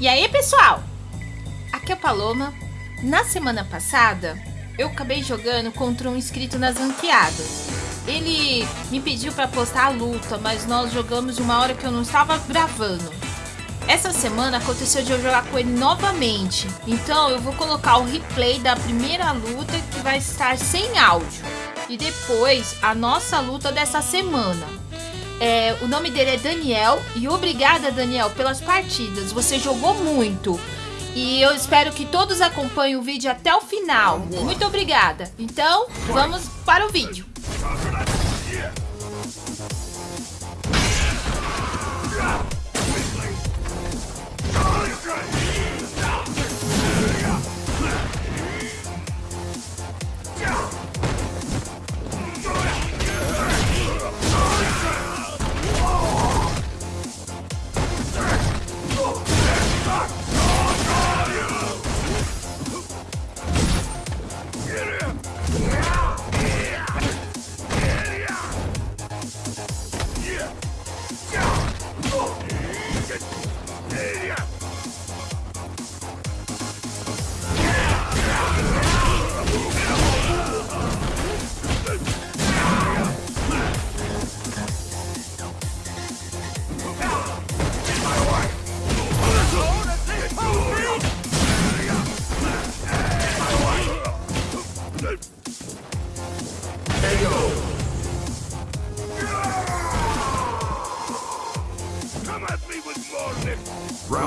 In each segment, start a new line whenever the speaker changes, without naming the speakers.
E aí, pessoal? Aqui é a Paloma. Na semana passada, eu acabei jogando contra um inscrito nas ranqueadas. Ele me pediu para postar a luta, mas nós jogamos uma hora que eu não estava gravando. Essa semana aconteceu de eu jogar com ele novamente, então eu vou colocar o replay da primeira luta que vai estar sem áudio. E depois a nossa luta dessa semana. É, o nome dele é Daniel e obrigada, Daniel, pelas partidas. Você jogou muito. E eu espero que todos acompanhem o vídeo até o final. Muito obrigada. Então, vamos para o vídeo.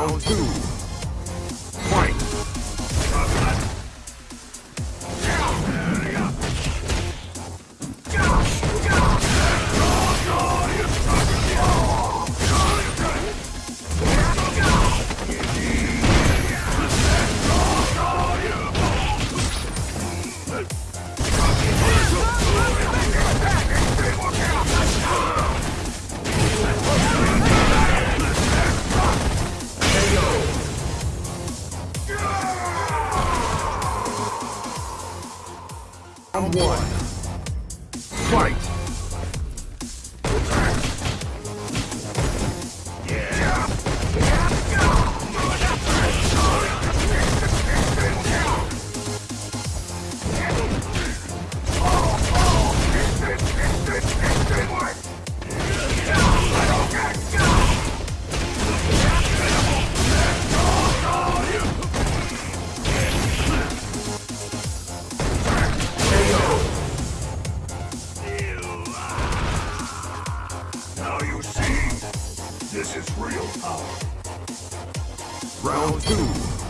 Round two. One. This is real power. Round two.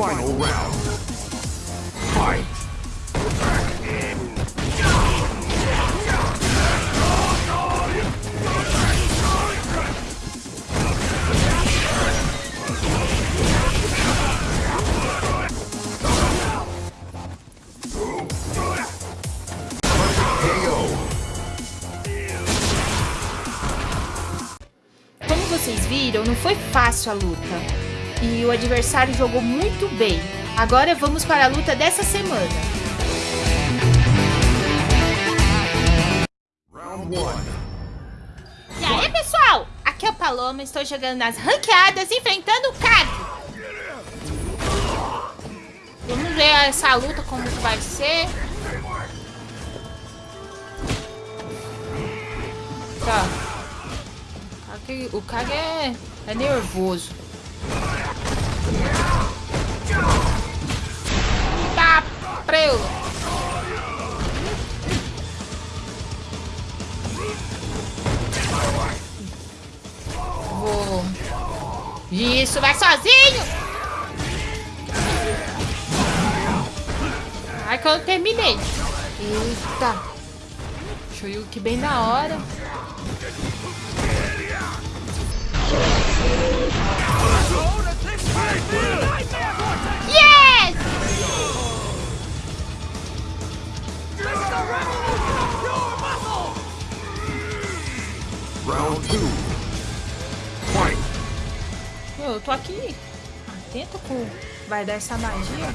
Final round. Fight! Como
vocês viram, não foi fácil a luta. E o adversário jogou muito bem. Agora vamos para a luta dessa semana.
Round one.
E aí, pessoal? Aqui é o Paloma, estou jogando nas ranqueadas, enfrentando o Kag. Vamos ver essa luta como que vai ser. Tá. O Kag é, é nervoso. Tá, preu. Vou. Isso, vai sozinho! Ai, que eu terminei. Eita. Shoyuki bem na hora. Yes!
Round two. Fight.
Meu, eu tô aqui atento com... Vai dar essa magia.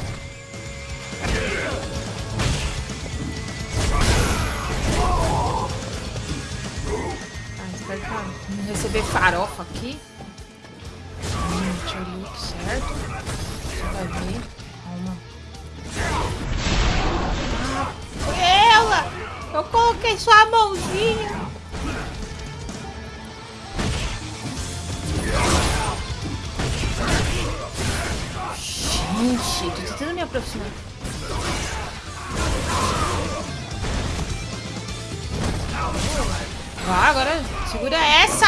Ah, espero que não receber farofa aqui. Eu ver certo. Você vai ver. Calma. Ah, ela! Eu coloquei só a mãozinha. Gente, tô tentando me aproximar. Ah, agora segura essa!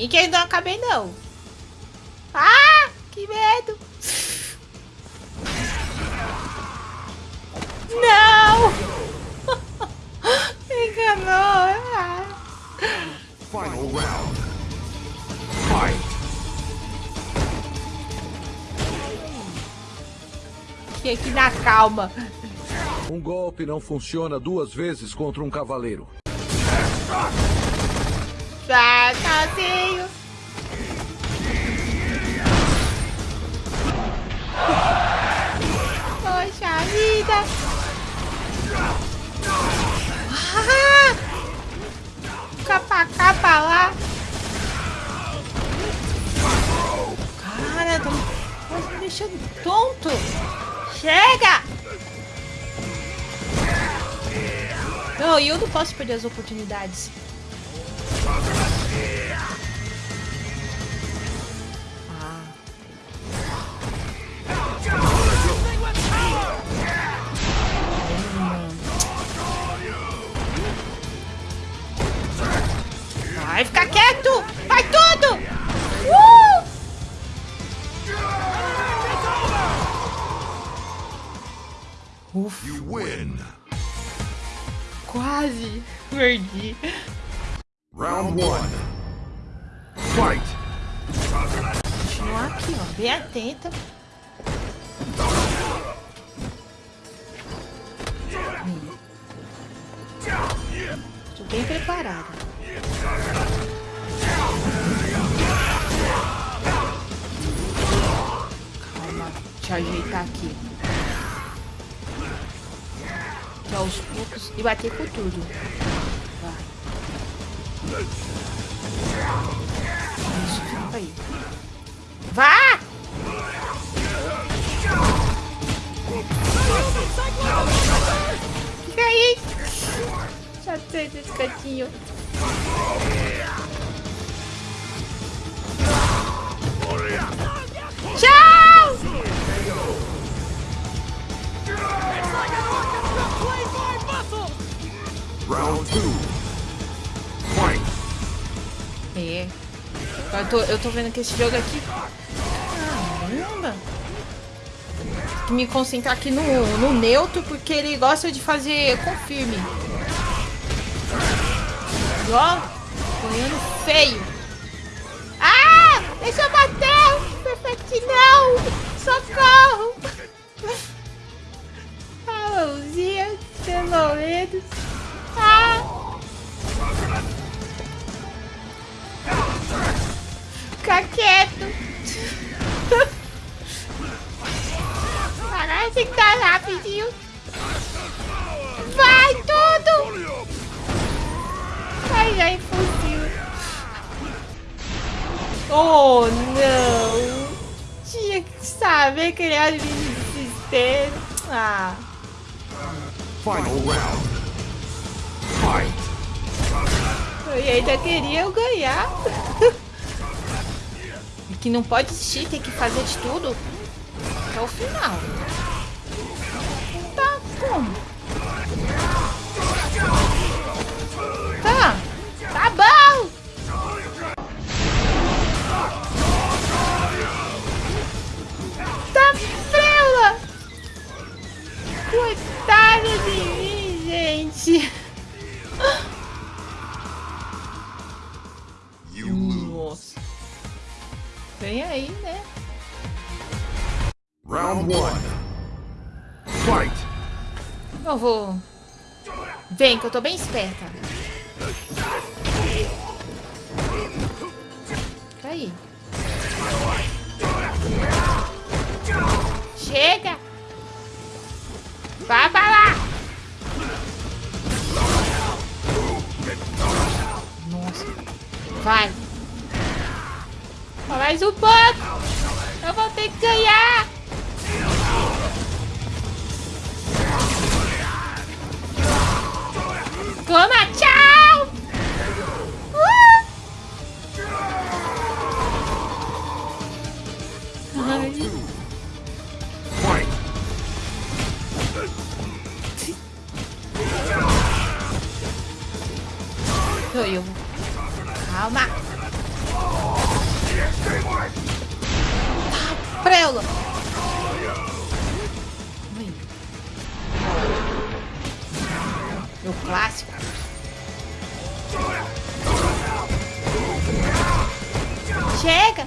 Mickey não acabei não. Ah, que medo! Não! Enganou! Ah.
Final round. Fight.
Fiquei aqui na calma.
Um golpe não funciona duas vezes contra um cavaleiro.
Sozinho. Poxa vida. Ah! Capa, capa lá. Cara, tá me deixando tonto. Chega! Não, eu não posso perder as oportunidades. Continuar aqui, ó, bem atenta. Tô bem preparada. Calma, eu ajeitar aqui. Que aos poucos e bater com tudo. Vai. Aí. Vá! Fica aí! Já sei desse cantinho. Tchau!
Round two. Fight.
É. Eu tô, eu tô vendo que esse jogo aqui. Caramba! Tem que me concentrar aqui no, no neutro, porque ele gosta de fazer confirme. Ó, apanhando feio. Oh, não. Tinha que saber criar mini desespero. Ah.
Final round. Fight.
Eu ainda queria eu ganhar. que não pode desistir, tem que fazer de tudo até o final. Tá como? Vem aí, né?
Round one. Fight.
Eu vou. Vem, que eu tô bem esperta. Aí. Chega! Vai pra lá! Nossa. Vai. Só mais um pouco. Eu vou ter que ganhar. Toma, tchau! Uh! Ai,
Fight.
sou eu. Calma. Tá, prela. Ui. O clássico. Chega.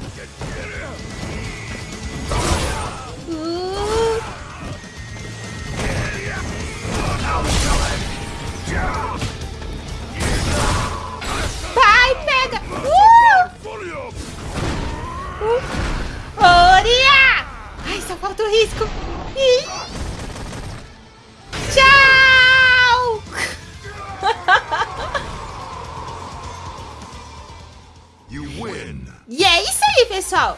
Pessoal.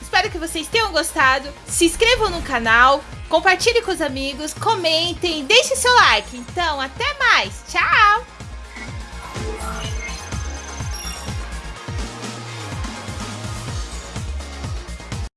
Espero que vocês tenham gostado. Se inscrevam no canal, compartilhe com os amigos, comentem, deixe seu like. Então, até mais. Tchau!